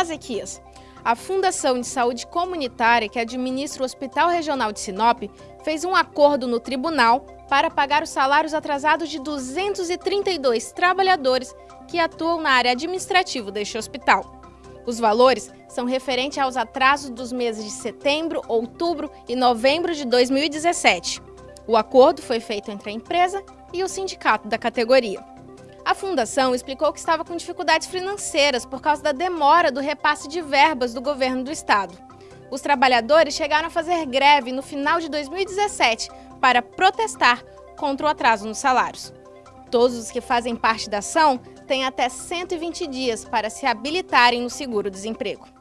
Ezequias. A Fundação de Saúde Comunitária, que administra o Hospital Regional de Sinop, fez um acordo no tribunal para pagar os salários atrasados de 232 trabalhadores que atuam na área administrativa deste hospital. Os valores são referentes aos atrasos dos meses de setembro, outubro e novembro de 2017. O acordo foi feito entre a empresa e o sindicato da categoria. A fundação explicou que estava com dificuldades financeiras por causa da demora do repasse de verbas do governo do estado. Os trabalhadores chegaram a fazer greve no final de 2017 para protestar contra o atraso nos salários. Todos os que fazem parte da ação têm até 120 dias para se habilitarem no seguro-desemprego.